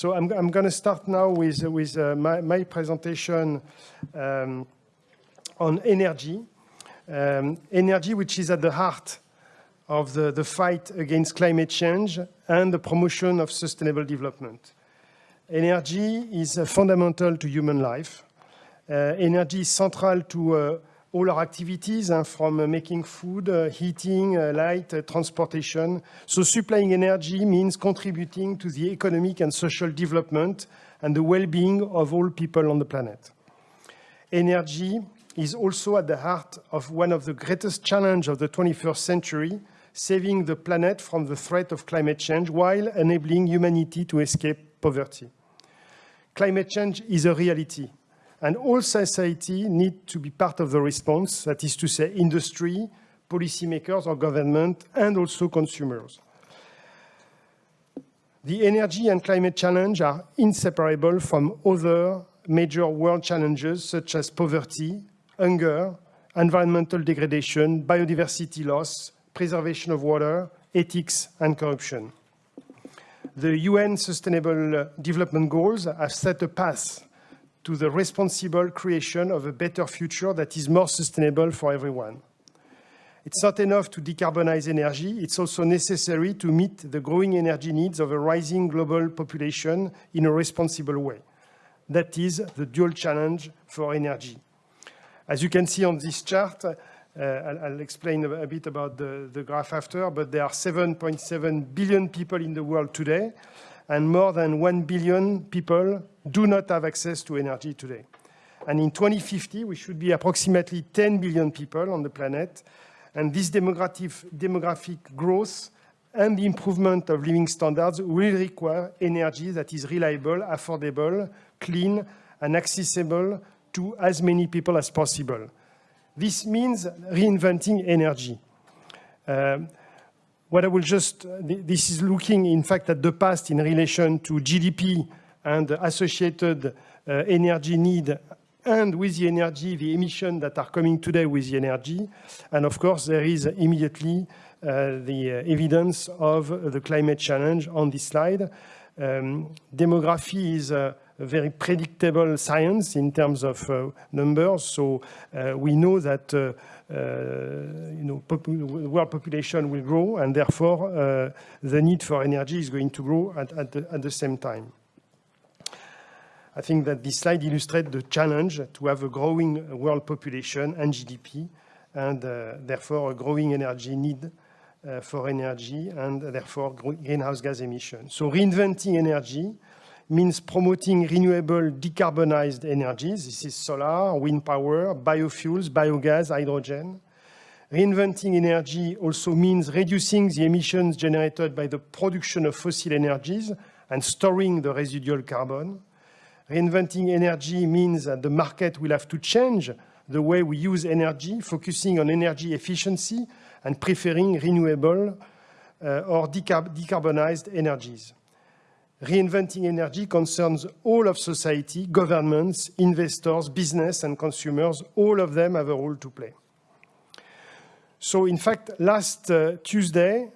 So I'm, I'm going to start now with, with uh, my, my, presentation um, on energy. Um, energy, which is at the heart of the, the fight against climate change and the promotion of sustainable development. Energy is uh, fundamental to human life. Uh, energy is central to uh, all our activities, uh, from uh, making food, uh, heating, light, transportation. So supplying energy means contributing to the economic and social development and the well-being of all people on the planet. Energy is also at the heart of one of the greatest challenges of the 21st century, saving the planet from the threat of climate change while enabling humanity to escape poverty. Climate change is a reality and all society need to be part of the response, that is to say industry, policymakers or government, and also consumers. The energy and climate challenge are inseparable from other major world challenges such as poverty, hunger, environmental degradation, biodiversity loss, preservation of water, ethics, and corruption. The UN Sustainable Development Goals have set a path to the responsible creation of a better future that is more sustainable for everyone. It's not enough to decarbonize energy, it's also necessary to meet the growing energy needs of a rising global population in a responsible way. That is the dual challenge for energy. As you can see on this chart, uh, I'll, I'll, explain a, bit about the, the graph after, but there are 7.7 billion people in the world today, and more than 1 billion people do not have access to energy today. And in 2050, we should be approximately 10 billion people on the planet. And this demographic, growth and the improvement of living standards will require energy that is reliable, affordable, clean, and accessible to as many people as possible. This means reinventing energy. Uh, what I will just, this is looking in fact at the past in relation to GDP and associated uh, energy need and with the energy, the emissions that are coming today with the energy. And of course, there is immediately uh, the evidence of the climate challenge on this slide. Um, demography is a very predictable science in terms of uh, numbers. So uh, we know that uh, you know, pop world population will grow, and therefore uh, the need for energy is going to grow at, at, the, at the same time. I think that this slide illustrates the challenge to have a growing world population and GDP, and uh, therefore a growing energy need uh, for energy, and therefore greenhouse gas emissions. So reinventing energy means promoting renewable decarbonized energies. This is solar, wind power, biofuels, biogas, hydrogen. Reinventing energy also means reducing the emissions generated by the production of fossil energies and storing the residual carbon. Reinventing energy means that the market will have to change the way we use energy, focusing on energy efficiency and preferring renewable uh, or decarb decarbonized energies. Reinventing energy concerns all of society, governments, investors, business and consumers. All of them have a role to play. So in fact, last uh, Tuesday,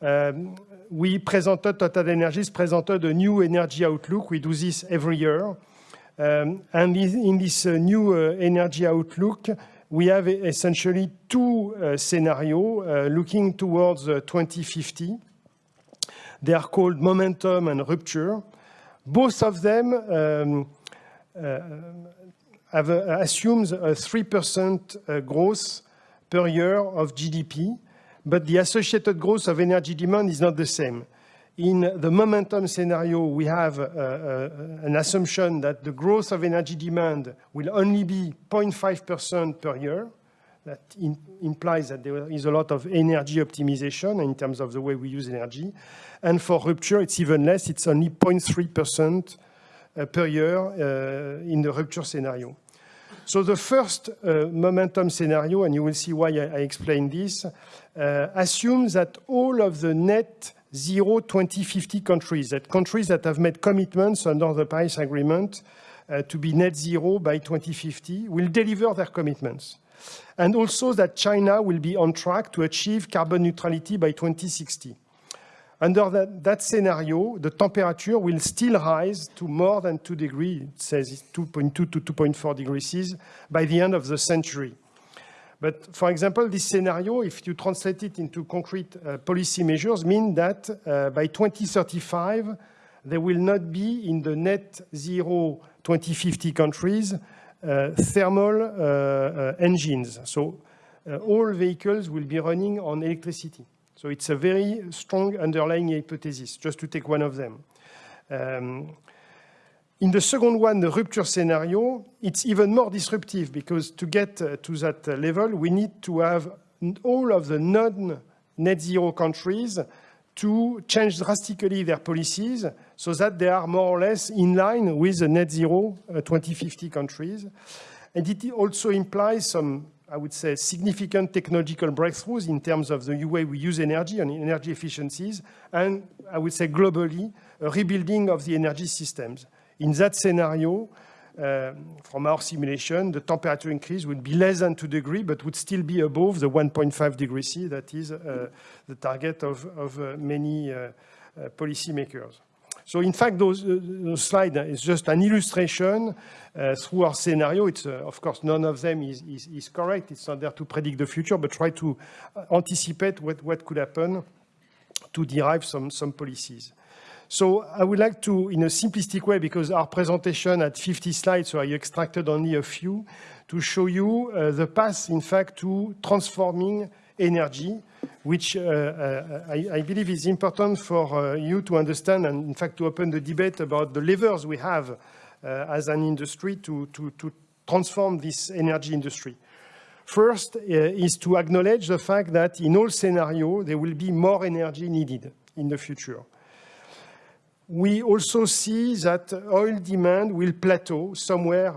um, we presented, Total Energies presented a new energy outlook. We do this every year. Um, and in this uh, new uh, energy outlook, we have essentially two uh, scenarios uh, looking towards uh, 2050. They are called momentum and rupture. Both of them um, uh, have uh, assumes a 3% uh, growth per year of GDP, but the associated growth of energy demand is not the same. In the momentum scenario, we have uh, uh, an assumption that the growth of energy demand will only be 0.5% per year. That implies that there is a lot of energy optimization in terms of the way we use energy. And for rupture, it's even less. It's only 0.3% uh, per year uh, in the rupture scenario. So the first uh, momentum scenario, and you will see why I, I explain this, uh, assumes that all of the net zero 2050 countries, that countries that have made commitments under the Paris Agreement uh, to be net zero by 2050 will deliver their commitments. And also that China will be on track to achieve carbon neutrality by 2060. Under that, that, scenario, the temperature will still rise to more than 2 degrees, it says 2.2 to 2.4 degrees C by the end of the century. But for example, this scenario, if you translate it into concrete uh, policy measures, mean that uh, by 2035, there will not be in the net zero 2050 countries uh, thermal uh, uh, engines. So uh, all vehicles will be running on electricity. So it's a very strong underlying hypothesis, just to take one of them. Um, in the second one, the rupture scenario, it's even more disruptive because to get uh, to that level, we need to have all of the non-net zero countries to change drastically their policies so that they are more or less in line with the net zero uh, 2050 countries. And it also implies some I would say, significant technological breakthroughs in terms of the way we use energy and energy efficiencies, and I would say globally, a rebuilding of the energy systems. In that scenario, uh, from our simulation, the temperature increase would be less than 2 degrees, but would still be above the 1.5 degrees C, that is uh, the target of, of uh, many uh, uh, policymakers. So in fact, those, uh, those slides is just an illustration through our scenario. It's, of course, none of them is, is, is, correct. It's not there to predict the future, but try to anticipate what, what could happen to derive some, some policies. So I would like to, in a simplistic way, because our presentation had 50 slides, so I extracted only a few, to show you uh, the path, in fact, to transforming energy which uh, uh, I, I, believe is important for uh, you to understand and in fact to open the debate about the levers we have as an industry to, to, to transform this energy industry. First uh, is to acknowledge the fact that in all scenarios, there will be more energy needed in the future. We also see that oil demand will plateau somewhere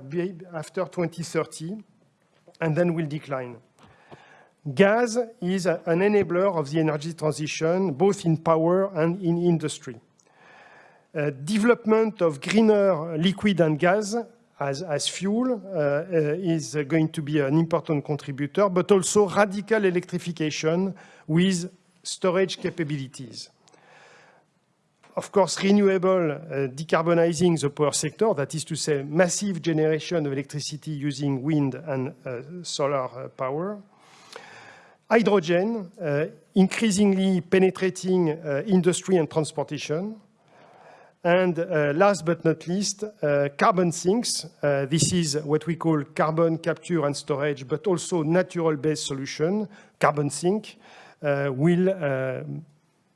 after 2030 and then will decline. Gas is an enabler of the energy transition, both in power and in industry. Uh, development of greener liquid and gas as, as fuel uh, uh, is going to be an important contributor, but also radical electrification with storage capabilities. Of course, renewable uh, decarbonizing the power sector, that is to say massive generation of electricity using wind and uh, solar uh, power, hydrogen, uh, increasingly penetrating uh, industry and transportation. And uh, last but not least, carbon sinks. this is what we call carbon capture and storage, but also natural-based solution, carbon sink, will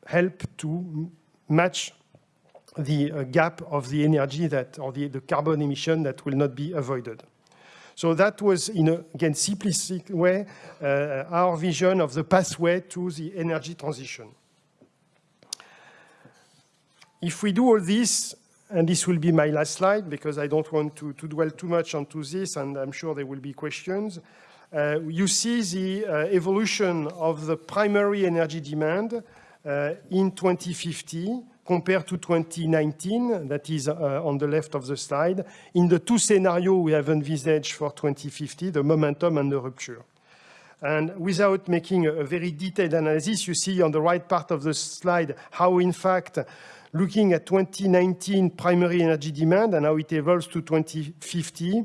help to match the uh, gap of the energy that, or the, the, carbon emission that will not be avoided. So that was, in a, again, simplistic way, uh, our vision of the pathway to the energy transition. If we do all this, and this will be my last slide because I don't want to, to dwell too much onto this, and I'm sure there will be questions. Uh, you see the uh, evolution of the primary energy demand in 2050 compared to 2019, that is uh, on the left of the slide, in the two scenarios we have envisaged for 2050, the momentum and the rupture. And without making a very detailed analysis, you see on the right part of the slide how, in fact, looking at 2019 primary energy demand and how it evolves to 2050,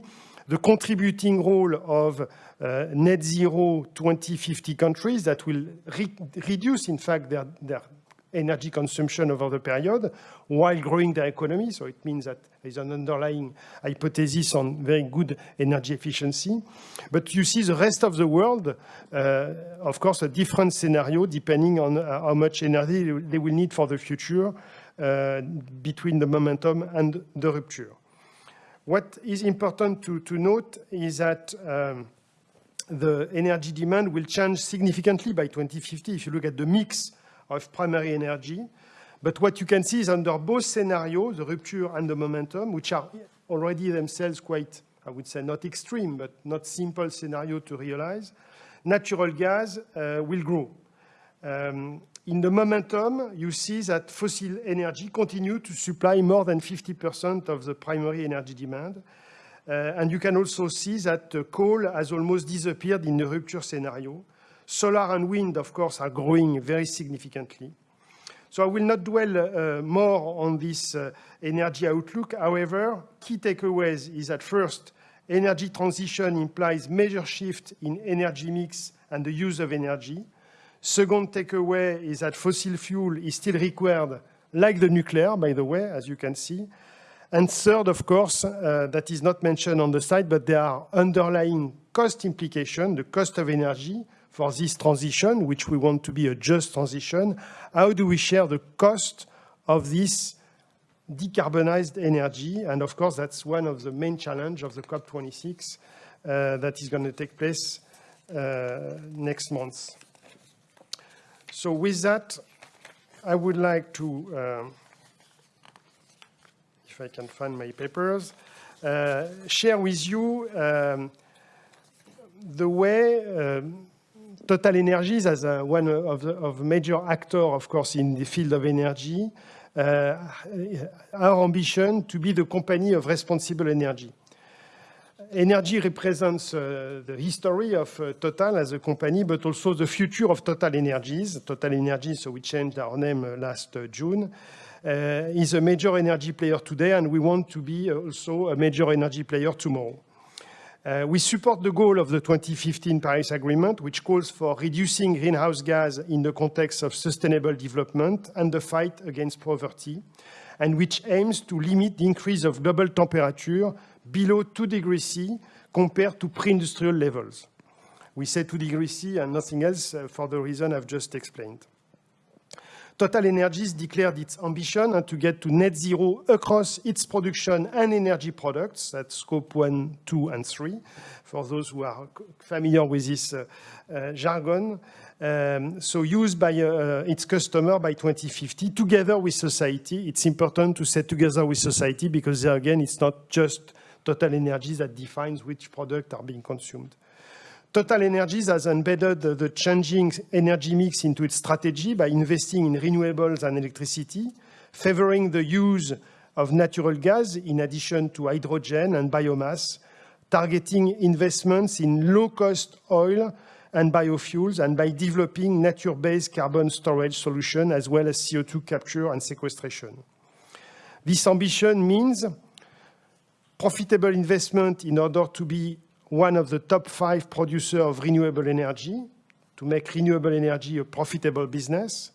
the contributing role of uh, net zero 2050 countries that will re reduce, in fact, their, their energy consumption over the period while growing their economy. So it means that there's an underlying hypothesis on very good energy efficiency. But you see the rest of the world, uh, of course, a different scenario depending on uh, how much energy they will need for the future uh, between the momentum and the rupture. What is important to, to note is that um, the energy demand will change significantly by 2050. If you look at the mix of primary energy. But what you can see is under both scenarios, the rupture and the momentum, which are already themselves quite, I would say, not extreme, but not simple scenario to realize, natural gas uh, will grow. Um, in the momentum, you see that fossil energy continue to supply more than 50% of the primary energy demand. Uh, and you can also see that uh, coal has almost disappeared in the rupture scenario. Solar and wind, of course, are growing very significantly. So I will not dwell uh, more on this uh, energy outlook. However, key takeaways is that first, energy transition implies major shift in energy mix and the use of energy. Second takeaway is that fossil fuel is still required, like the nuclear, by the way, as you can see. And third, of course, uh, that is not mentioned on the slide, but there are underlying cost implications, the cost of energy for this transition, which we want to be a just transition. How do we share the cost of this decarbonized energy? And of course, that's one of the main challenge of the COP26 uh, that is going to take place uh, next month. So with that, I would like to, um, if I can find my papers, uh, share with you um, the way um, Total Energies, as a, one of the of major actor, of course, in the field of energy, uh, our ambition to be the company of responsible energy energy represents uh, the history of uh, Total as a company, but also the future of Total Energies. Total Energies, so we changed our name uh, last uh, June, uh, is a major energy player today, and we want to be also a major energy player tomorrow. We support the goal of the 2015 Paris Agreement, which calls for reducing greenhouse gas in the context of sustainable development and the fight against poverty, and which aims to limit the increase of global temperature below 2 degrees C compared to pre-industrial levels. We say 2 degrees C and nothing else uh, for the reason I've just explained. Total Energies declared its ambition uh, to get to net zero across its production and energy products, at scope 1, 2, and 3, for those who are familiar with this uh, uh, jargon. Um, so used by uh, its customer by 2050, together with society. It's important to say together with society because there again, it's not just Total Energies that defines which products are being consumed. Total Energies has embedded the changing energy mix into its strategy by investing in renewables and electricity, favoring the use of natural gas in addition to hydrogen and biomass, targeting investments in low-cost oil and biofuels, and by developing nature-based carbon storage solutions as well as CO2 capture and sequestration. This ambition means profitable investment in order to be one of the top five producers of renewable energy, to make renewable energy a profitable business,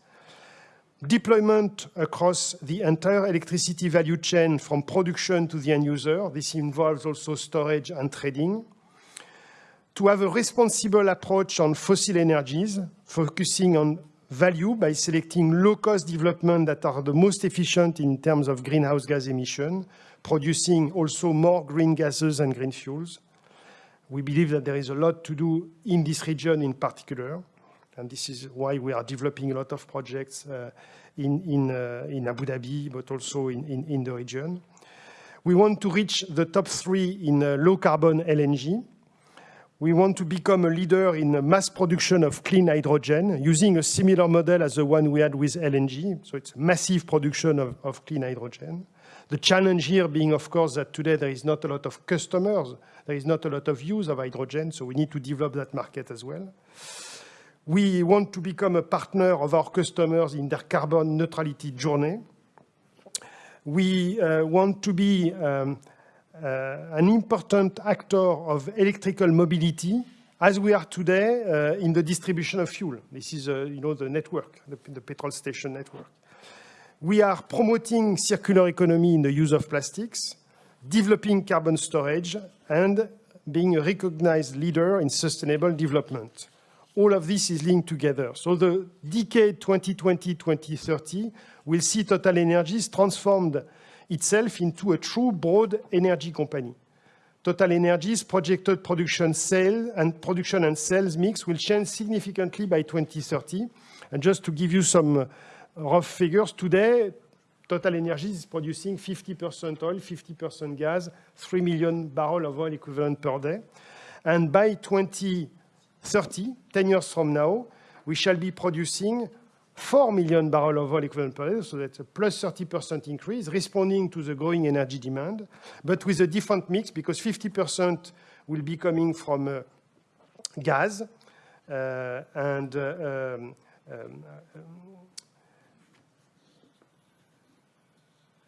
deployment across the entire electricity value chain from production to the end user. This involves also storage and trading. To have a responsible approach on fossil energies, focusing on value by selecting low-cost development that are the most efficient in terms of greenhouse gas emission, producing also more green gases and green fuels. We believe that there is a lot to do in this region in particular, and this is why we are developing a lot of projects uh, in, in, uh, in, Abu Dhabi, but also in, in, in, the region. We want to reach the top three in uh, low-carbon LNG. We want to become a leader in mass production of clean hydrogen, using a similar model as the one we had with LNG. So it's massive production of, of clean hydrogen. The challenge here being, of course, that today there is not a lot of customers, there is not a lot of use of hydrogen, so we need to develop that market as well. We want to become a partner of our customers in their carbon neutrality journey. We uh, want to be um, an important actor of electrical mobility as we are today uh, in the distribution of fuel. This is, uh, you know, the network, the, the petrol station network. We are promoting circular economy in the use of plastics, developing carbon storage, and being a recognized leader in sustainable development. All of this is linked together. So the decade 2020-2030 will see Total Energies transformed itself into a true broad energy company. Total Energies projected production sale and production and sales mix will change significantly by 2030. And just to give you some uh, rough figures, today, Total Energies is producing 50% oil, 50% gas, 3 million barrels of oil equivalent per day. And by 2030, 10 years from now, we shall be producing 4 million barrels of oil equivalent per day, so that's a plus 30% increase, responding to the growing energy demand, but with a different mix because 50% will be coming from uh, gas uh, and uh, um, um,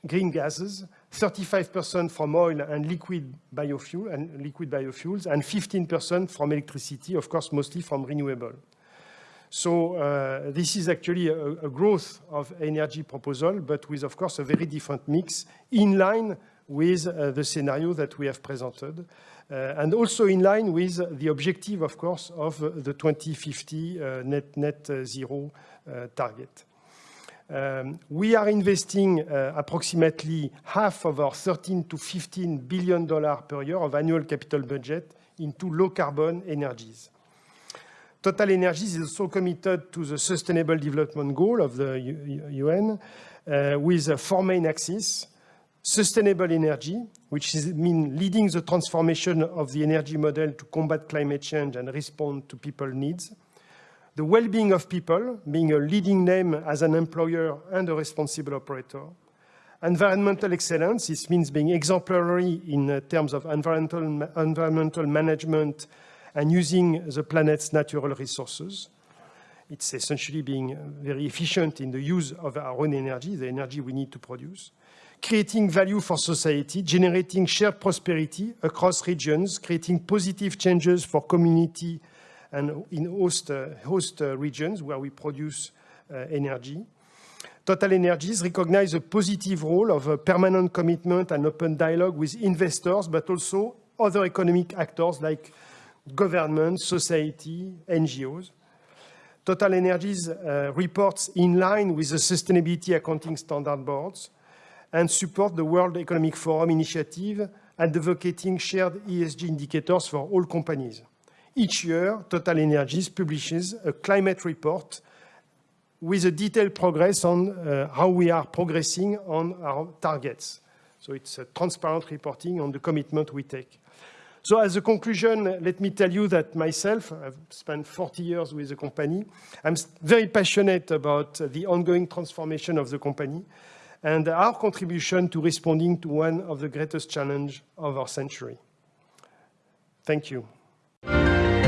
green gases, 35% from oil and liquid biofuel and liquid biofuels, and 15% from electricity, of course, mostly from renewable. So uh, this is actually a, a, growth of energy proposal, but with, of course, a very different mix in line with uh, the scenario that we have presented, uh, and also in line with the objective, of course, of the 2050 uh, net, net zero uh, target. Um, we are investing uh, approximately half of our 13 to 15 billion dollars per year of annual capital budget into low carbon energies. Total Energies is also committed to the Sustainable Development Goal of the UN uh, with four main axes. Sustainable energy, which is, mean leading the transformation of the energy model to combat climate change and respond to people needs the well-being of people, being a leading name as an employer and a responsible operator. Environmental excellence, this means being exemplary in uh, terms of environmental, environmental management and using the planet's natural resources. It's essentially being very efficient in the use of our own energy, the energy we need to produce. Creating value for society, generating shared prosperity across regions, creating positive changes for community and in host, uh, host uh, regions where we produce uh, energy. Total Energies recognize a positive role of a permanent commitment and open dialogue with investors, but also other economic actors like government, society, NGOs. Total Energies uh, reports in line with the Sustainability Accounting Standard Boards and support the World Economic Forum initiative advocating shared ESG indicators for all companies. Each year, Total Energies publishes a climate report with a detailed progress on uh, how we are progressing on our targets. So it's a transparent reporting on the commitment we take. So as a conclusion, let me tell you that myself, I've spent 40 years with the company. I'm very passionate about the ongoing transformation of the company and our contribution to responding to one of the greatest challenges of our century. Thank you. Thank you.